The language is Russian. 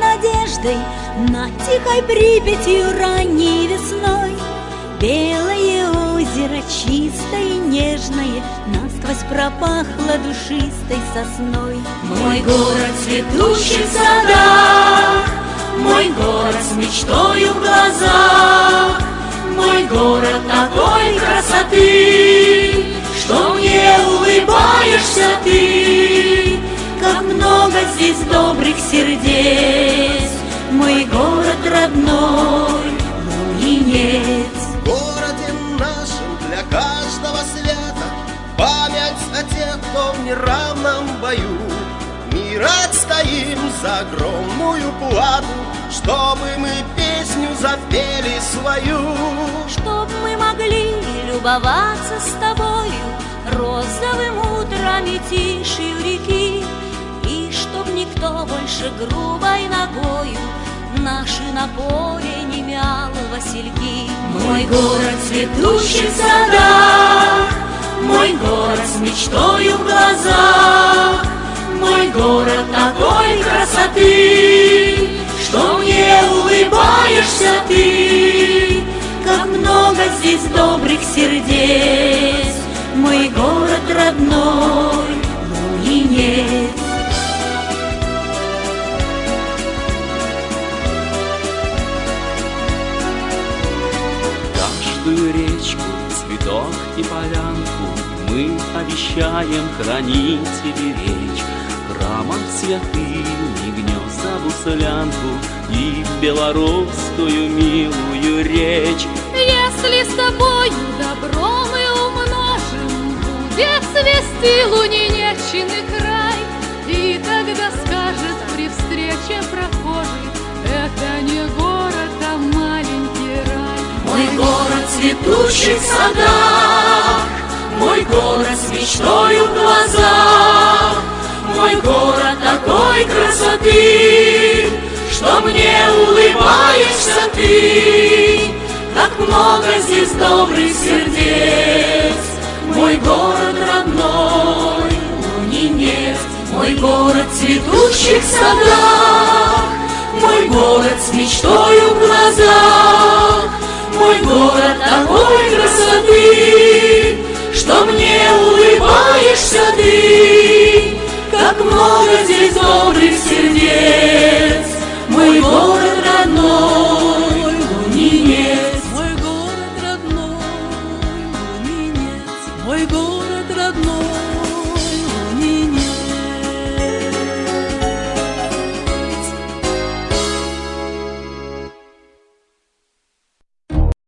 надеждой Над тихой Припятью ранней весной. Белое озеро чистое и нежное Насквозь пропахло душистой сосной. Мой город цветущий в садах Мой город с мечтою в глазах Мой город такой красоты здесь добрых сердец. Мой город родной, Лунинец В городе нашем для каждого света. Память о тех, кто в неравном бою. Мир отстоим за огромную плату Чтобы мы песню запели свою. Чтоб мы могли любоваться с тобою Розовым утром и тишью реки никто больше грубой ногою. Наши на не мял васильки. Мой город цветущий в садах Мой город с мечтою в глазах. Мой город такой красоты Что мне улыбаешься ты. Как много здесь добрых сердец. Мой город родной, Речку, цветок и полянку Мы обещаем хранить и беречь Храмом святым и гнезда буслянку И белорусскую милую речь. Если с тобою добро мы умножим, Будет свести лунинечный край, в садах, Мой город с мечтою в глазах, Мой город такой красоты, Что мне улыбаешься ты, Как много здесь добрых сердец. Мой город родной, Лунинец, Мой город цветущих садах, Мой город с мечтою Улыбаешься ты, как много здесь добрых сердец, Мой город родной, Лунинец. Мой город родной, Лунинец. Мой город родной,